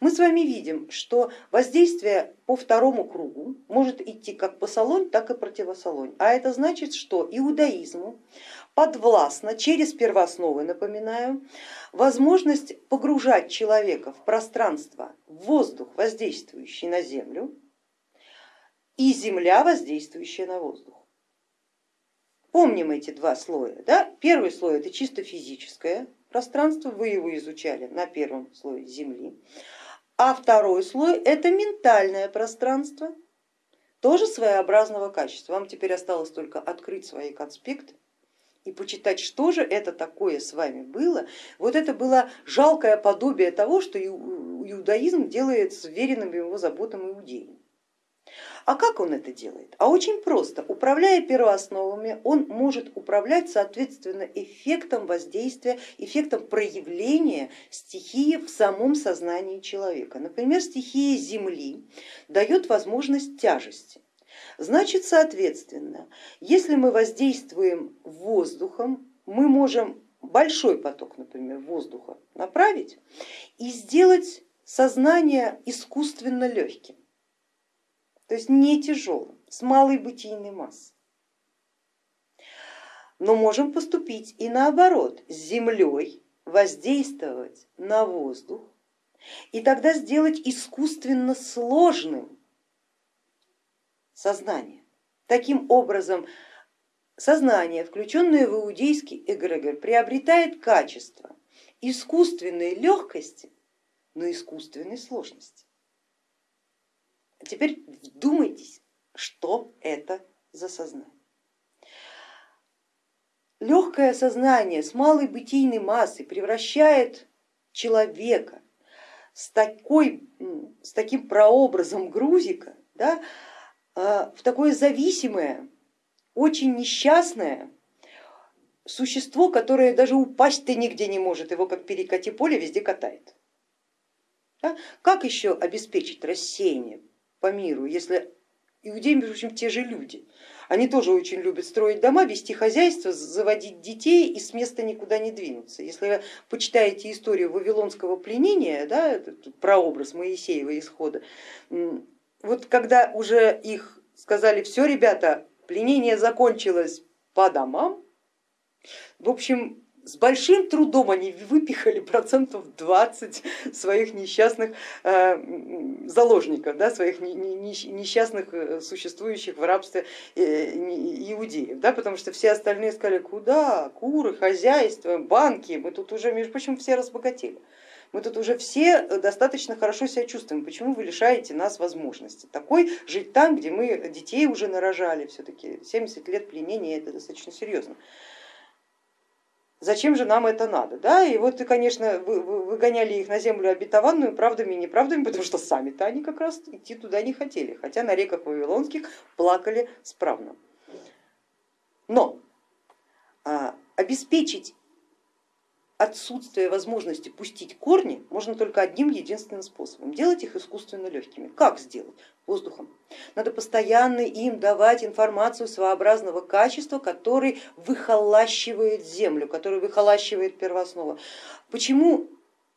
Мы с вами видим, что воздействие по второму кругу может идти как по салонь, так и противосалонь. А это значит, что иудаизму подвластно через первоосновы, напоминаю, возможность погружать человека в пространство, в воздух, воздействующий на землю, и земля, воздействующая на воздух. Помним эти два слоя. Да? Первый слой это чисто физическое пространство, вы его изучали на первом слое Земли. А второй слой это ментальное пространство, тоже своеобразного качества. Вам теперь осталось только открыть свои конспекты и почитать, что же это такое с вами было. Вот это было жалкое подобие того, что иудаизм делает с веренным его заботам иудеям. А как он это делает? А очень просто. Управляя первоосновами, он может управлять соответственно эффектом воздействия, эффектом проявления стихии в самом сознании человека. Например, стихия Земли дает возможность тяжести. Значит, соответственно, если мы воздействуем воздухом, мы можем большой поток, например, воздуха направить и сделать сознание искусственно легким то есть не тяжелым, с малой бытийной массой. Но можем поступить и наоборот, с землей воздействовать на воздух и тогда сделать искусственно сложным сознание. Таким образом, сознание, включенное в иудейский эгрегор, приобретает качество искусственной легкости, но искусственной сложности. Теперь вдумайтесь, что это за сознание. Легкое сознание с малой бытийной массой превращает человека с, такой, с таким прообразом грузика да, а, в такое зависимое, очень несчастное существо, которое даже упасть-то нигде не может, его как перекати поле везде катает. Да? Как еще обеспечить рассеяние по миру, если иудеи, между прочим, те же люди. Они тоже очень любят строить дома, вести хозяйство, заводить детей и с места никуда не двинуться. Если вы почитаете историю вавилонского пленения, да, прообраз Моисеева исхода, вот когда уже их сказали, все, ребята, пленение закончилось по домам, в общем, с большим трудом они выпихали процентов 20 своих несчастных э, заложников, да, своих несчастных э, существующих в рабстве э, иудеев, да, потому что все остальные сказали, куда, куры, хозяйство, банки, мы тут уже, между прочим, все разбогатели. Мы тут уже все достаточно хорошо себя чувствуем, почему вы лишаете нас возможности? Такой жить там, где мы детей уже нарожали, все-таки 70 лет пленения это достаточно серьезно зачем же нам это надо? Да? И вот, конечно, выгоняли их на землю обетованную правдами и неправдами, потому что сами-то они как раз идти туда не хотели, хотя на реках Вавилонских плакали справно. Но а, обеспечить отсутствие возможности пустить корни можно только одним единственным способом, делать их искусственно легкими. Как сделать? Воздухом. Надо постоянно им давать информацию своеобразного качества, который выхолащивает землю, который выхолащивает первооснова. Почему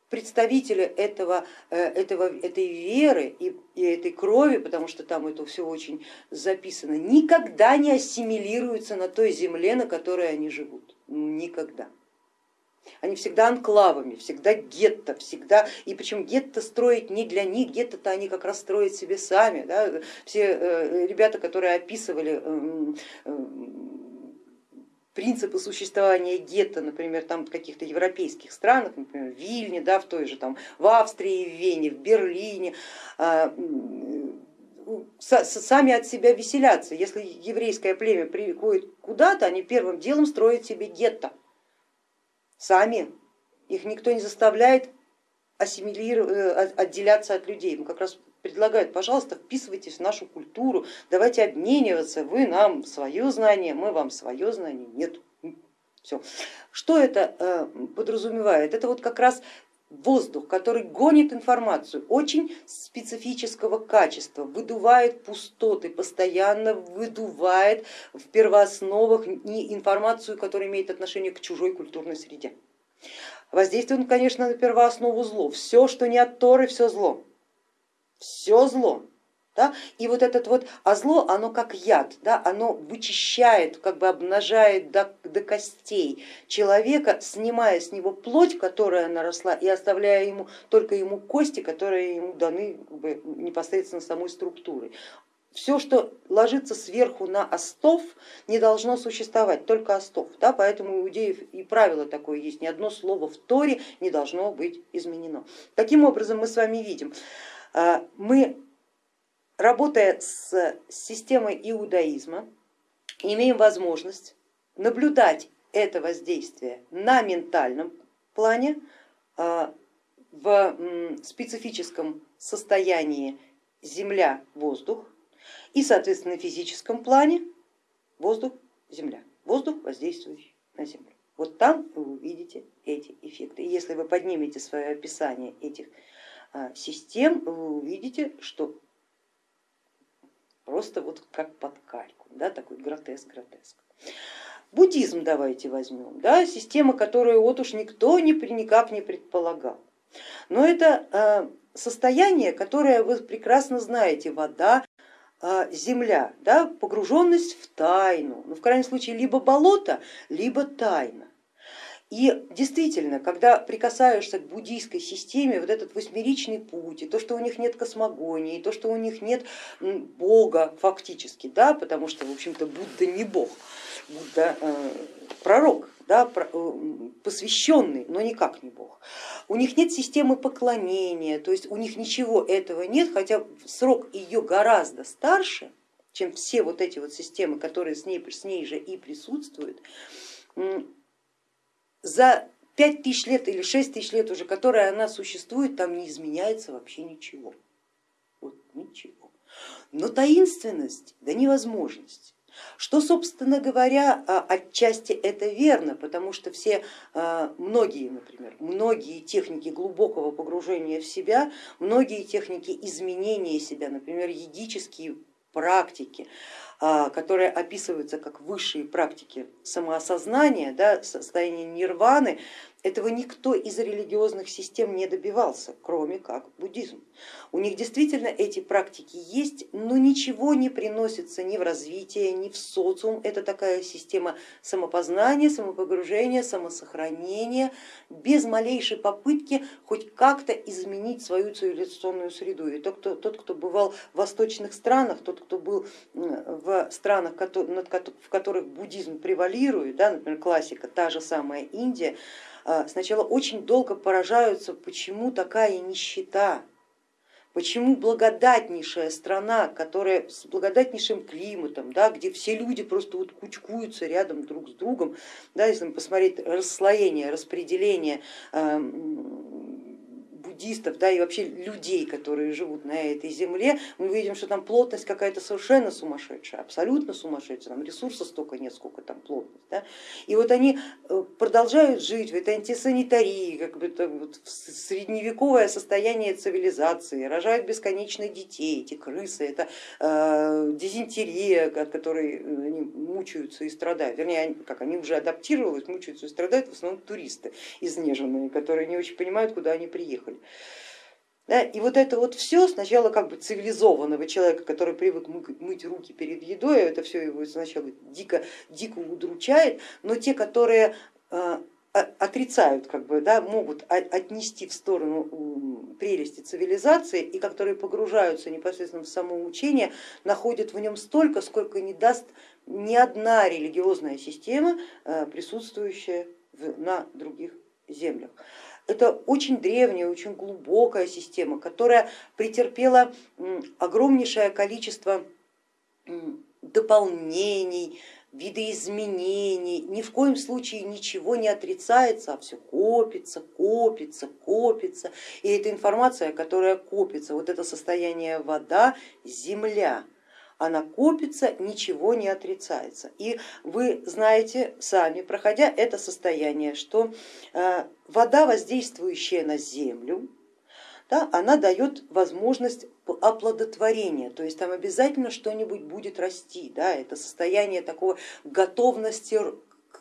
представители этого, э, этого, этой веры и, и этой крови, потому что там это все очень записано, никогда не ассимилируются на той земле, на которой они живут. Никогда. Они всегда анклавами, всегда гетто, всегда, и причем гетто строить не для них, гетто-то они как раз строят себе сами. Да? Все э, ребята, которые описывали эм, эм, принципы существования гетто, например, там каких-то европейских странах, например, в Вильне, да, в той же там, в Австрии, в Вене, в Берлине, а, сами от себя веселятся. Если еврейское племя приходит куда-то, они первым делом строят себе гетто сами, их никто не заставляет э, отделяться от людей. Мы как раз предлагают, пожалуйста, вписывайтесь в нашу культуру, давайте обмениваться, вы нам свое знание, мы вам свое знание, нет. Все. Что это э, подразумевает? Это вот как раз воздух, который гонит информацию очень специфического качества, выдувает пустоты, постоянно выдувает в первоосновах информацию, которая имеет отношение к чужой культурной среде. Воздействует он, конечно, на первооснову зло. Все, что не от Торы, все зло. Все зло. Да? И вот этот вот, а зло, оно как яд, да? оно вычищает, как бы обнажает до, до костей человека, снимая с него плоть, которая наросла, и оставляя ему только ему кости, которые ему даны как бы, непосредственно самой структурой. Все, что ложится сверху на остов, не должно существовать, только остов. Да? Поэтому у иудеев и правило такое есть, ни одно слово в Торе не должно быть изменено. Таким образом мы с вами видим, а, мы работая с системой иудаизма, имеем возможность наблюдать это воздействие на ментальном плане, а, в специфическом состоянии земля-воздух и, соответственно, физическом плане воздух-земля, воздух, воздействующий на землю. Вот там вы увидите эти эффекты. И если вы поднимете свое описание этих а, систем, вы увидите, что просто вот как под кальку, да, такой гротеск-гротеск. Буддизм давайте возьмем, да, система, которую вот уж никто не, никак не предполагал. Но это а, состояние, которое вы прекрасно знаете, вода, а, земля, да, погруженность в тайну, ну, в крайнем случае либо болото, либо тайна. И действительно, когда прикасаешься к буддийской системе, вот этот восьмеричный путь, и то, что у них нет космогонии, и то, что у них нет бога фактически, да, потому что, в общем-то, Будда не бог, Будда э, пророк, да, э, посвященный, но никак не бог. У них нет системы поклонения, то есть у них ничего этого нет, хотя срок ее гораздо старше, чем все вот эти вот системы, которые с ней, с ней же и присутствуют за пять тысяч лет или шесть тысяч лет уже, которая она существует, там не изменяется вообще ничего. Вот ничего. Но таинственность да невозможность. Что, собственно говоря, а, отчасти это верно, потому что все, а, многие, например, многие техники глубокого погружения в себя, многие техники изменения себя, например, едические практики, которые описываются как высшие практики самоосознания, да, состояние нирваны, этого никто из религиозных систем не добивался, кроме как буддизм. У них действительно эти практики есть, но ничего не приносится ни в развитие, ни в социум. Это такая система самопознания, самопогружения, самосохранения, без малейшей попытки хоть как-то изменить свою цивилизационную среду. И тот, кто, тот, кто бывал в восточных странах, тот, кто был в странах, в которых буддизм превалирует, да, например, классика, та же самая Индия, сначала очень долго поражаются, почему такая нищета, почему благодатнейшая страна, которая с благодатнейшим климатом, да, где все люди просто вот кучкуются рядом друг с другом, да, если посмотреть расслоение, распределение буддистов, да, и вообще людей, которые живут на этой земле, мы видим, что там плотность какая-то совершенно сумасшедшая, абсолютно сумасшедшая, там ресурсов столько нет, сколько там плотность. Да? И вот они э, продолжают жить в этой антисанитарии, как бы это вот средневековое состояние цивилизации, рожают бесконечно детей, эти крысы, это э, дизентерия, от которой они мучаются и страдают, вернее, как они уже адаптировались, мучаются и страдают в основном туристы изнеженные, которые не очень понимают, куда они приехали. Да, и вот это вот все сначала как бы цивилизованного человека, который привык мыть руки перед едой, это все его сначала дико, дико удручает, но те, которые э, отрицают, как бы, да, могут отнести в сторону прелести цивилизации и которые погружаются непосредственно в самоучение, находят в нем столько, сколько не даст ни одна религиозная система, присутствующая на других землях. Это очень древняя, очень глубокая система, которая претерпела огромнейшее количество дополнений, видоизменений, ни в коем случае ничего не отрицается, а все копится, копится, копится. И эта информация, которая копится, вот это состояние вода, земля, она копится, ничего не отрицается. И вы знаете сами, проходя это состояние, что э, вода, воздействующая на землю, да, она дает возможность оплодотворения, то есть там обязательно что-нибудь будет расти, да, это состояние такого готовности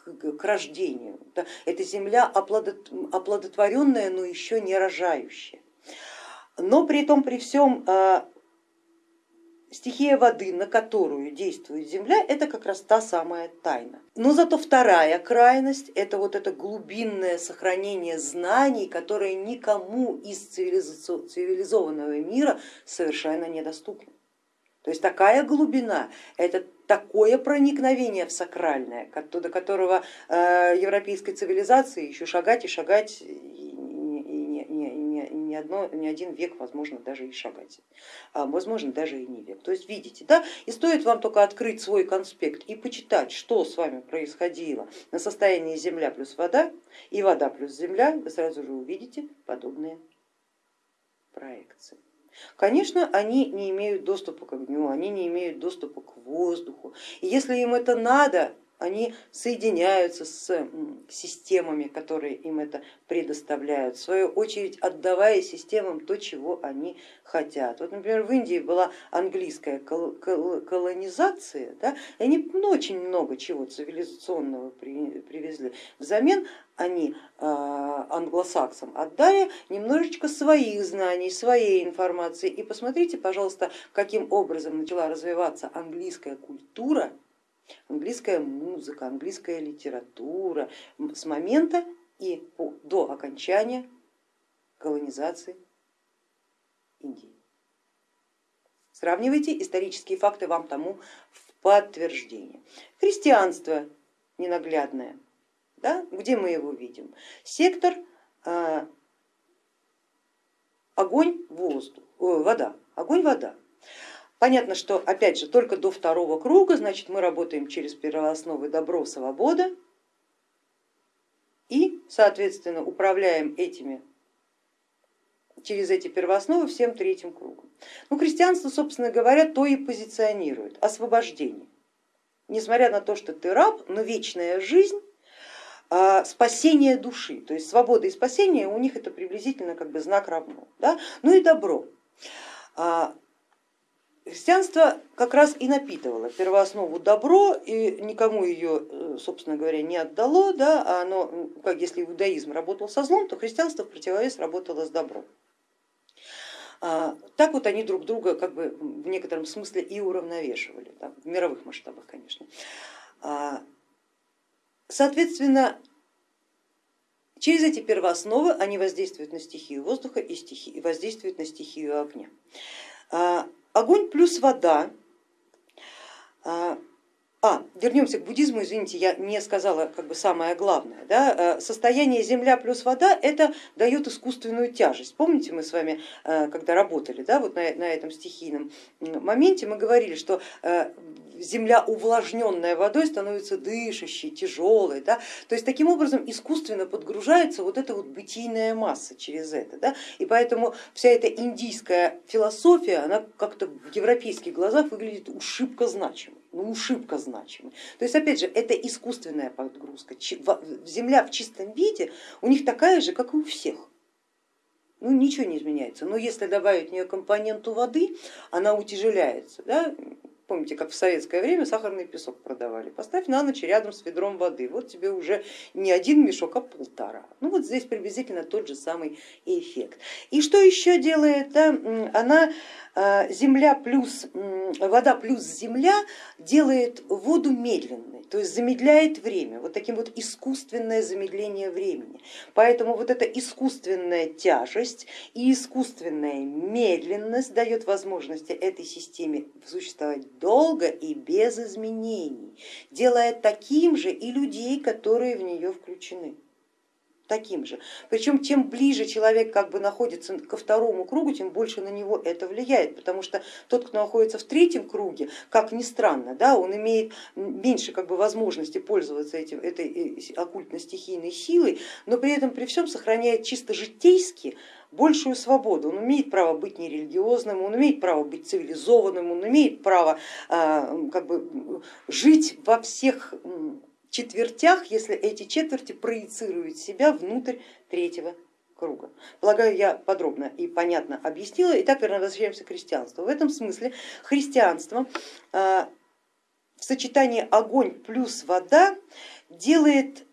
к рождению. Это земля оплодотворенная, но еще не рожающая. Но при том, при всем а, стихия воды, на которую действует Земля, это как раз та самая тайна. Но зато вторая крайность, это вот это глубинное сохранение знаний, которое никому из цивилизованного мира совершенно недоступно. То есть такая глубина, это такое проникновение в сакральное, до которого э, европейской цивилизации еще шагать и шагать одно, ни один век, возможно, даже и шагать, а возможно, даже и не век. То есть видите, да, и стоит вам только открыть свой конспект и почитать, что с вами происходило на состоянии земля плюс вода и вода плюс земля, вы сразу же увидите подобные проекции. Конечно, они не имеют доступа к огню, они не имеют доступа к воздуху. И если им это надо, они соединяются с системами, которые им это предоставляют, в свою очередь отдавая системам то, чего они хотят. Вот, например, в Индии была английская колонизация, да, и они очень много чего цивилизационного привезли. Взамен они а, англосаксам отдали немножечко своих знаний, своей информации. И посмотрите, пожалуйста, каким образом начала развиваться английская культура английская музыка, английская литература с момента и до окончания колонизации Индии. Сравнивайте исторические факты, вам тому в подтверждение. Христианство ненаглядное, да? где мы его видим? Сектор э, огонь, воздух, э, вода, огонь, вода. Понятно, что опять же только до второго круга, значит мы работаем через первоосновы добро, свобода и соответственно управляем этими через эти первоосновы всем третьим кругом. Ну, христианство, собственно говоря, то и позиционирует освобождение. Несмотря на то, что ты раб, но вечная жизнь а, спасение души, то есть свобода и спасение у них это приблизительно как бы знак равно. Да? Ну и добро. А, Христианство как раз и напитывало первооснову добро и никому ее, э, собственно говоря, не отдало, да, а оно, как если иудаизм работал со злом, то христианство в противовес работало с добром. А, так вот они друг друга как бы в некотором смысле и уравновешивали, да, в мировых масштабах, конечно. А, соответственно, через эти первоосновы они воздействуют на стихию воздуха и, стихи, и воздействуют на стихию огня. А, огонь плюс вода. А, вернемся к буддизму, извините, я не сказала как бы самое главное. Да? Э, состояние земля плюс вода это дает искусственную тяжесть. Помните, мы с вами, э, когда работали да, вот на, на этом стихийном моменте, мы говорили, что э, земля, увлажненная водой, становится дышащей, тяжелой. Да? То есть таким образом искусственно подгружается вот эта вот бытийная масса через это. Да? И поэтому вся эта индийская философия, она как-то в европейских глазах выглядит ушибко значимой. Ну, ушибко значимой. То есть опять же, это искусственная подгрузка. Земля в чистом виде у них такая же, как и у всех ну ничего не изменяется. Но если добавить в нее компоненту воды, она утяжеляется. Да? Помните, как в советское время сахарный песок продавали. Поставь на ночь рядом с ведром воды, вот тебе уже не один мешок, а полтора. Ну вот здесь приблизительно тот же самый эффект. И что еще делает? Да? Она а, земля плюс вода плюс земля делает воду медленной, то есть замедляет время, вот таким вот искусственное замедление времени. Поэтому вот эта искусственная тяжесть и искусственная медленность дает возможности этой системе существовать долго и без изменений, делая таким же и людей, которые в нее включены таким же. Причем чем ближе человек как бы находится ко второму кругу, тем больше на него это влияет, потому что тот, кто находится в третьем круге, как ни странно, да, он имеет меньше как бы возможности пользоваться этим, этой э, оккультно-стихийной силой, но при этом при всем сохраняет чисто житейски большую свободу. Он имеет право быть нерелигиозным, он имеет право быть цивилизованным, он имеет право а, как бы, жить во всех четвертях, если эти четверти проецируют себя внутрь третьего круга. Полагаю, я подробно и понятно объяснила. Итак, верно, возвращаемся к христианству. В этом смысле христианство а, в сочетании огонь плюс вода делает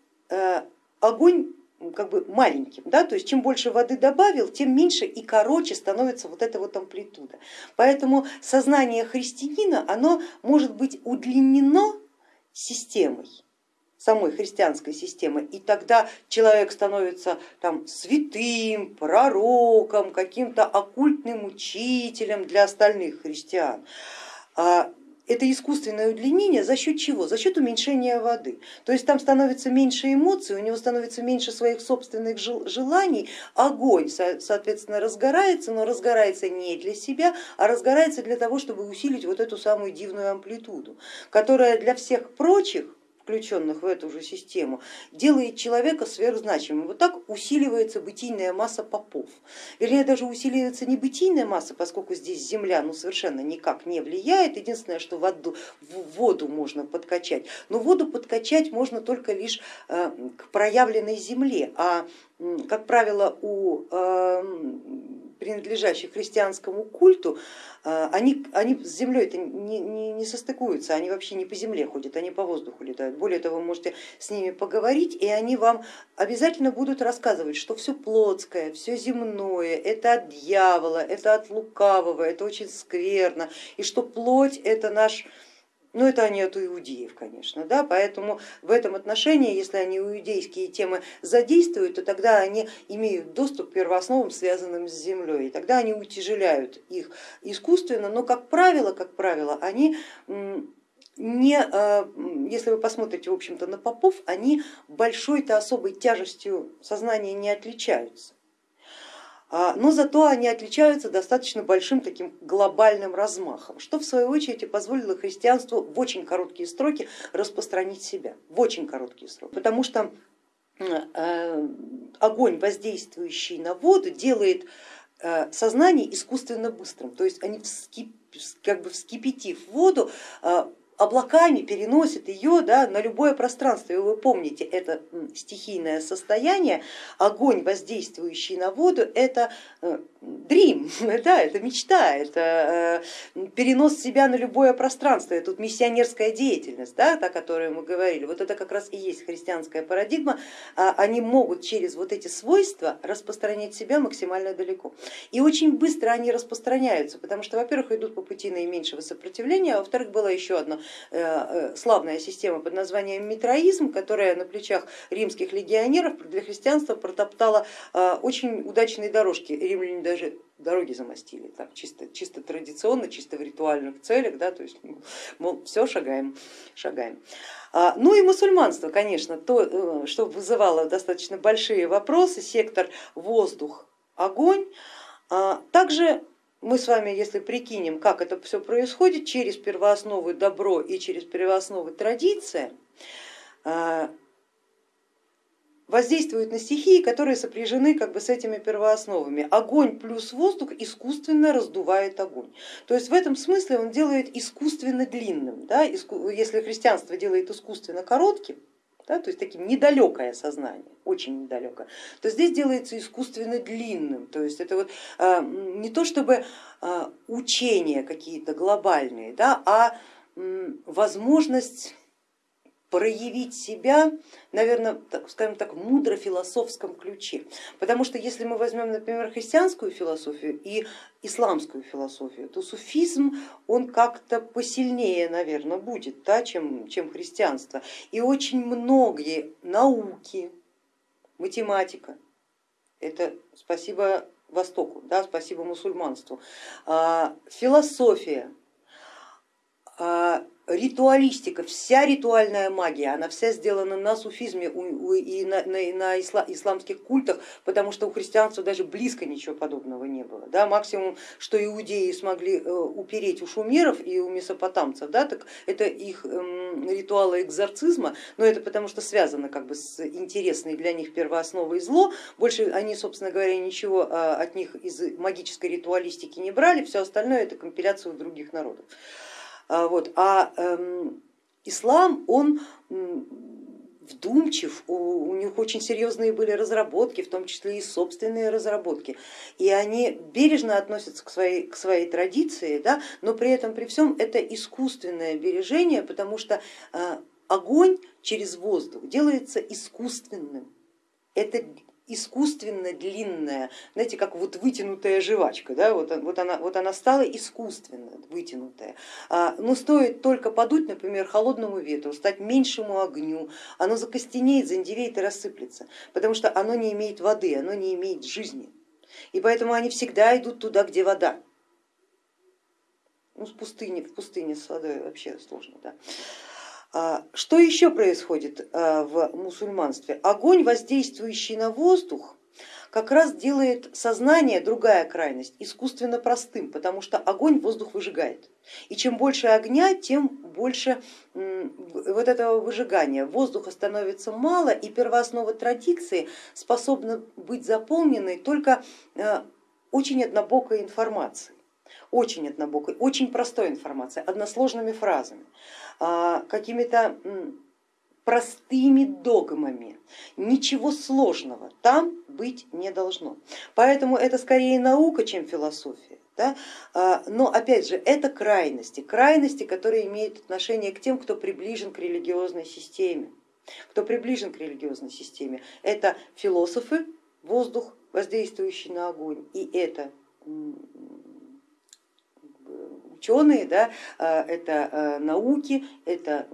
огонь как бы маленьким, да, то есть чем больше воды добавил, тем меньше и короче становится вот эта вот амплитуда. Поэтому сознание христианина, оно может быть удлинено системой, самой христианской системы, и тогда человек становится там святым, пророком, каким-то оккультным учителем для остальных христиан. А это искусственное удлинение за счет чего? За счет уменьшения воды. То есть там становится меньше эмоций, у него становится меньше своих собственных желаний, огонь, соответственно, разгорается, но разгорается не для себя, а разгорается для того, чтобы усилить вот эту самую дивную амплитуду, которая для всех прочих включенных в эту же систему, делает человека сверхзначимым. Вот так усиливается бытийная масса попов. Вернее, даже усиливается не бытийная масса, поскольку здесь земля ну, совершенно никак не влияет. Единственное, что воду, воду можно подкачать. Но воду подкачать можно только лишь э, к проявленной земле. А как правило, у эм, принадлежащих христианскому культу, а, они, они с землей это не, не, не состыкуются, они вообще не по земле ходят, они по воздуху летают. Более того, вы можете с ними поговорить, и они вам обязательно будут рассказывать, что все плотское, все земное, это от дьявола, это от лукавого, это очень скверно, и что плоть это наш ну это они от иудеев, конечно, да, поэтому в этом отношении, если они иудейские темы задействуют, то тогда они имеют доступ к первоосновам, связанным с землей, и тогда они утяжеляют их искусственно, но как правило, как правило, они не, а, если вы посмотрите в общем-то на попов, они большой-то особой тяжестью сознания не отличаются. А, но зато они отличаются достаточно большим таким глобальным размахом, что в свою очередь и позволило христианству в очень короткие сроки распространить себя, в очень короткие сроки, потому что э, огонь, воздействующий на воду, делает э, сознание искусственно быстрым, то есть они вскип, как бы вскипятив воду, э, облаками переносит ее да, на любое пространство. И вы помните, это стихийное состояние, огонь, воздействующий на воду, это dream, да, это мечта, это э, перенос себя на любое пространство, это тут миссионерская деятельность, да, о которой мы говорили. Вот это как раз и есть христианская парадигма, а, они могут через вот эти свойства распространять себя максимально далеко. И очень быстро они распространяются, потому что, во-первых, идут по пути наименьшего сопротивления, а во-вторых, было еще одно Э, э, славная система под названием митроизм, которая на плечах римских легионеров для христианства протоптала очень удачные дорожки. Римляне даже дороги замостили, так, чисто, чисто традиционно, чисто в ритуальных целях, да, то есть мол, все шагаем, шагаем. А, ну и мусульманство, конечно, то, что вызывало достаточно большие вопросы, сектор воздух, огонь. А, также мы с вами, если прикинем, как это все происходит, через первоосновы добро и через первоосновы традиция, воздействуют на стихии, которые сопряжены как бы с этими первоосновами. Огонь плюс воздух искусственно раздувает огонь. То есть в этом смысле он делает искусственно длинным. Да? Если христианство делает искусственно коротким, да, то есть таким недалекое сознание, очень недалекое, то здесь делается искусственно длинным. То есть это вот а, не то чтобы а, учения какие-то глобальные, да, а возможность проявить себя, наверное, так, скажем так, мудро-философском ключе. Потому что если мы возьмем, например, христианскую философию и исламскую философию, то суфизм, он как-то посильнее, наверное, будет, да, чем, чем христианство. И очень многие науки, математика, это спасибо Востоку, да, спасибо мусульманству, а, философия, а, ритуалистика, вся ритуальная магия, она вся сделана на суфизме и на, на, на исламских культах, потому что у христианства даже близко ничего подобного не было. Да, максимум, что иудеи смогли э, упереть у шумеров и у месопотамцев, да, так это их эм, ритуалы экзорцизма, но это потому что связано как бы с интересной для них первоосновой зло, больше они, собственно говоря, ничего а, от них из магической ритуалистики не брали, все остальное это компиляция у других народов. А, вот. А эм, ислам, он вдумчив, у, них очень серьезные были разработки, в том числе и собственные разработки, и они бережно относятся к своей, к своей традиции, да, но при этом при всем это искусственное бережение, потому что э, огонь через воздух делается искусственным. Это искусственно длинная, знаете, как вот вытянутая жвачка, да, вот, вот, она, вот она стала искусственно вытянутая. А, но стоит только подуть, например, холодному ветру, стать меньшему огню, оно закостенеет, зандевеет и рассыплется, потому что оно не имеет воды, оно не имеет жизни. И поэтому они всегда идут туда, где вода. Ну, с пустыни, в пустыне с водой вообще сложно. Да. А, что еще происходит а, в мусульманстве? Огонь, воздействующий на воздух, как раз делает сознание, другая крайность, искусственно простым, потому что огонь воздух выжигает. И чем больше огня, тем больше вот этого выжигания. Воздуха становится мало и первооснова традиции способна быть заполненной только а, очень однобокой информацией очень однобокой, очень простой информацией, односложными фразами, а, какими-то простыми догмами. Ничего сложного там быть не должно. Поэтому это скорее наука, чем философия. Да? А, но опять же, это крайности, крайности, которые имеют отношение к тем, кто приближен к религиозной системе. Кто приближен к религиозной системе, это философы, воздух, воздействующий на огонь, и это ученые, да, а, это а, науки, это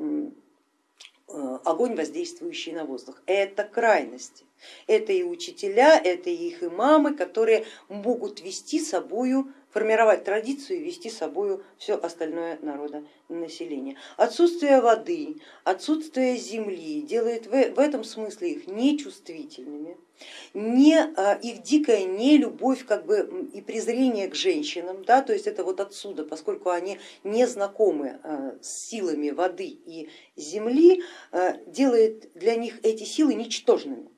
а, огонь, воздействующий на воздух. Это крайности. Это и учителя, это и их имамы, которые могут вести собою формировать традицию и вести собой все остальное народонаселение. Отсутствие воды, отсутствие земли делает в этом смысле их нечувствительными, не, а, их дикая нелюбовь как бы, и презрение к женщинам, да, то есть это вот отсюда, поскольку они не знакомы а, с силами воды и земли, а, делает для них эти силы ничтожными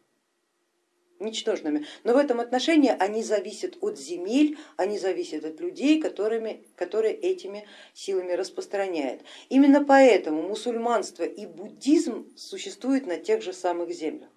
ничтожными. Но в этом отношении они зависят от земель, они зависят от людей, которыми, которые этими силами распространяют. Именно поэтому мусульманство и буддизм существуют на тех же самых землях.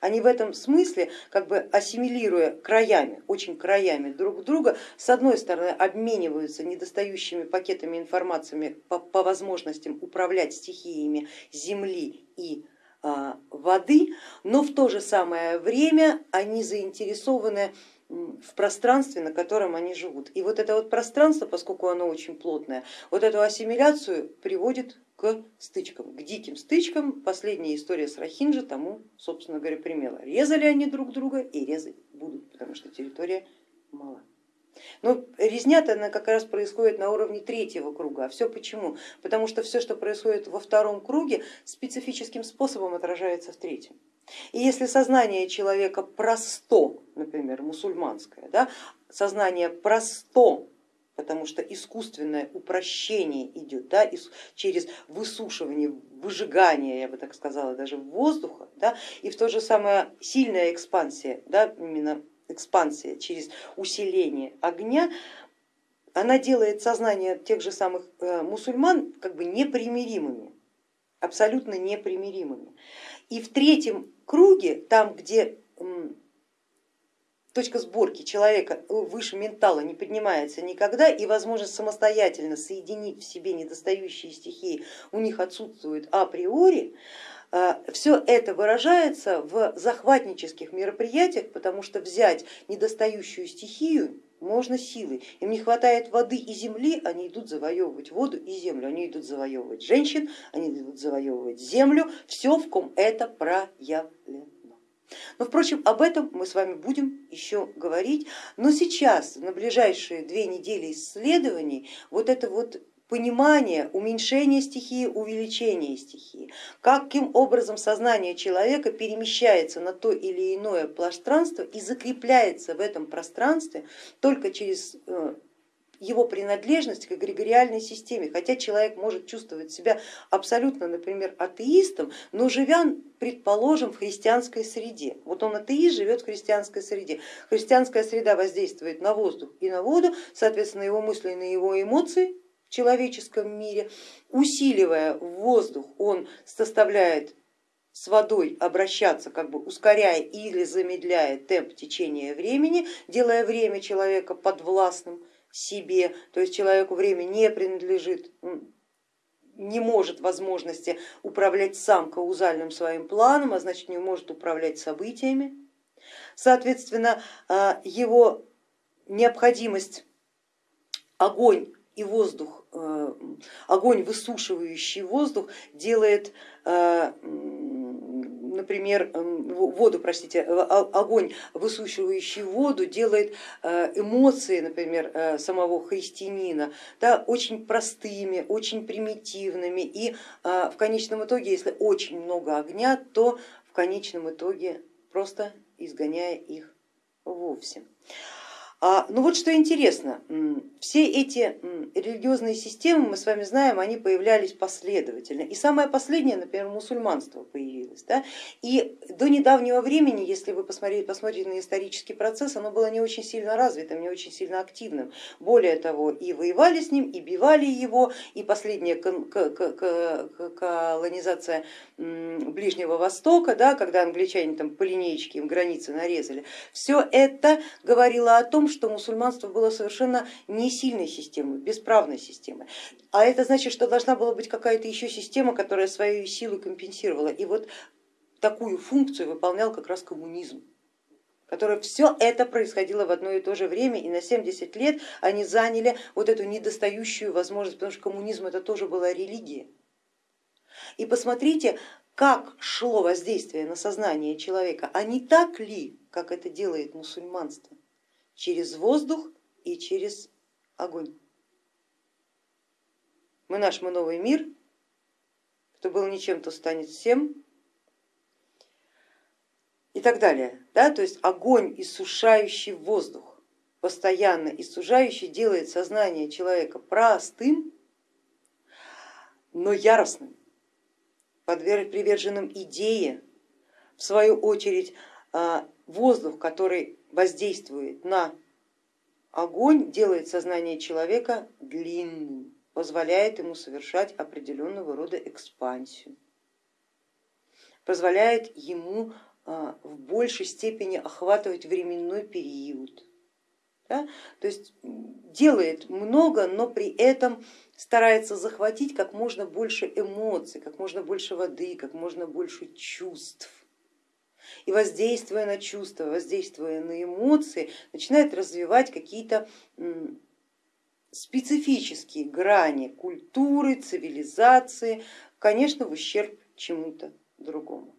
Они в этом смысле, как бы ассимилируя краями, очень краями друг друга, с одной стороны обмениваются недостающими пакетами информациями по, по возможностям управлять стихиями земли и воды, но в то же самое время они заинтересованы в пространстве, на котором они живут. И вот это вот пространство, поскольку оно очень плотное, вот эту ассимиляцию приводит к стычкам, к диким стычкам. Последняя история с Рахинджи тому, собственно говоря, примела. Резали они друг друга и резать будут, потому что территория мала. Но резня-то она как раз происходит на уровне третьего круга. А все почему? Потому что все, что происходит во втором круге, специфическим способом отражается в третьем. И если сознание человека просто, например, мусульманское, да, сознание просто, потому что искусственное упрощение идет да, через высушивание, выжигание, я бы так сказала, даже воздуха, да, и в то же самое сильная экспансия, да, именно экспансия, через усиление огня, она делает сознание тех же самых э, мусульман как бы непримиримыми, абсолютно непримиримыми. И в третьем круге, там, где точка сборки человека выше ментала не поднимается никогда и возможность самостоятельно соединить в себе недостающие стихии у них отсутствует априори, все это выражается в захватнических мероприятиях, потому что взять недостающую стихию можно силой. Им не хватает воды и земли, они идут завоевывать воду и землю, они идут завоевывать женщин, они идут завоевывать землю, все в ком это проявлено. Но, впрочем, об этом мы с вами будем еще говорить. Но сейчас, на ближайшие две недели исследований, вот это вот понимание уменьшения стихии, увеличения стихии, каким образом сознание человека перемещается на то или иное пространство и закрепляется в этом пространстве только через э, его принадлежность к эгрегориальной системе, хотя человек может чувствовать себя абсолютно, например, атеистом, но живя, предположим, в христианской среде. Вот он атеист, живет в христианской среде. Христианская среда воздействует на воздух и на воду, соответственно, его мысли, на его эмоции человеческом мире, усиливая воздух, он составляет с водой обращаться, как бы ускоряя или замедляя темп течения времени, делая время человека подвластным себе, то есть человеку время не принадлежит, не может возможности управлять сам каузальным своим планом, а значит не может управлять событиями. Соответственно, а, его необходимость огонь и воздух, огонь, высушивающий воздух, делает э, например, воду, простите, огонь, высушивающий воду, делает э, эмоции, например, самого христианина да, очень простыми, очень примитивными и в конечном итоге, если очень много огня, то в конечном итоге просто изгоняя их вовсе. А, ну вот что интересно, все эти религиозные системы, мы с вами знаем, они появлялись последовательно. И самое последнее, например, мусульманство появилось. Да? И до недавнего времени, если вы посмотрите, посмотрите на исторический процесс, оно было не очень сильно развитым, не очень сильно активным. Более того, и воевали с ним, и бивали его, и последняя колонизация Ближнего Востока, да, когда англичане там по линейке им границы нарезали, все это говорило о том, что мусульманство было совершенно не сильной системой, бесправной системой. А это значит, что должна была быть какая-то еще система, которая свою силу компенсировала. И вот такую функцию выполнял как раз коммунизм которое все это происходило в одно и то же время, и на 70 лет они заняли вот эту недостающую возможность, потому что коммунизм это тоже была религия. И посмотрите, как шло воздействие на сознание человека, а не так ли, как это делает мусульманство через воздух и через огонь. Мы наш, мы новый мир, кто был ничем, то станет всем и так далее. Да? То есть огонь, иссушающий воздух, постоянно иссушающий, делает сознание человека простым, но яростным, приверженным идее, в свою очередь а, воздух, который воздействует на огонь, делает сознание человека длинным, позволяет ему совершать определенного рода экспансию, позволяет ему а, в большей степени охватывать временной период. Да? То есть делает много, но при этом старается захватить как можно больше эмоций, как можно больше воды, как можно больше чувств и воздействуя на чувства, воздействуя на эмоции, начинает развивать какие-то специфические грани культуры, цивилизации, конечно, в ущерб чему-то другому.